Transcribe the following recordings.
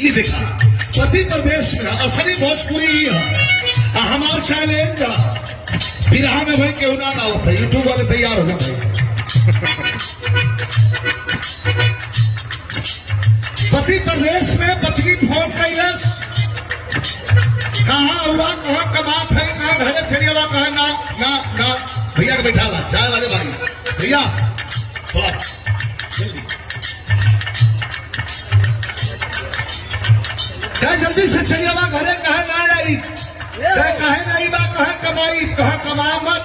ये देखा मध्य प्रदेश में असली भोजपुरी ही है। हमार चैलेंज बिरहा में भाई केहू ना ना होता यूट्यूब वाले तैयार हो गए मध्य प्रदेश में पत्नी फ़ोन कैलस कहाँ हुआ, कहाँ कमात है, कहाँ घरे चलिए हुआ कहाँ ना ना ना। भैया के बैठा ला चाय वाले भाई। भैया थोड़ा क्या जल्दी से चलिए बा घरे कहे ना आई क्या कहे नहीं बा कहे कमाई कहे कमा मत।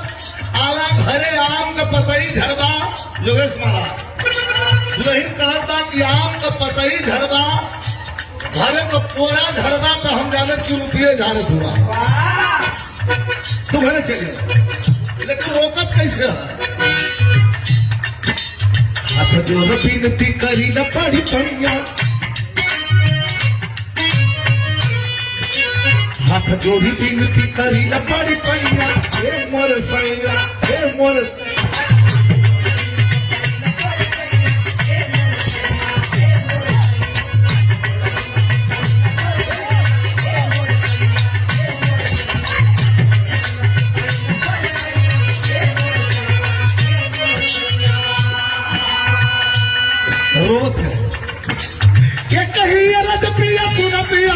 आवा घरे आम का पतई झरबा योगेश महाराज। दुलही कहता कि आम का पतई झरबा घरे को पोरा झरबा तो हम जाने क्यों रुपये झाड़े हुआ तू घरे चलिए लेकिन रोकत कैसे है? हाथ जोड़ बिनती करी न पड़ी पैया हाथ जोड़ी बिनती करी न पड़ी पैया। हे मोर सैया हे मोर रोत है। ये कही रद पिया, सुन पिया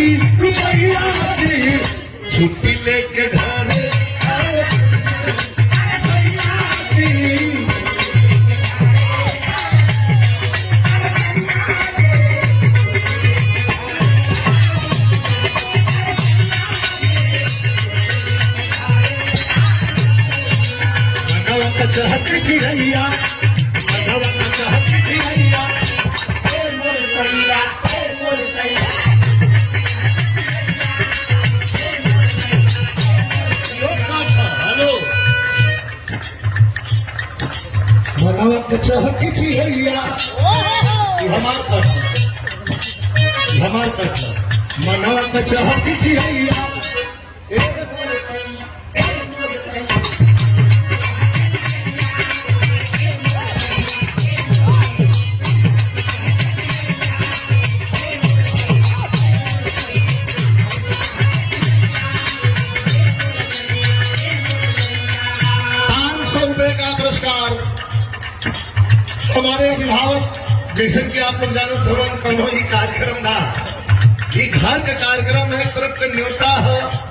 जी रुपया जी छुट्टी घरे चाहत चिड़ैया मनवा मनवा का चाहत चिड़ैया ये। हमार प्रश्न हमार प्रश्न मनवा का चाहत चिड़ैया ए मोर कैया ए मोर कैया पाँच सौ रुपए का हमारे अभिभावक, जैसे कि आप लोग जानो भवन कहो ये कार्यक्रम ना। ये घर का कार्यक्रम है तरफ़ न्योता है।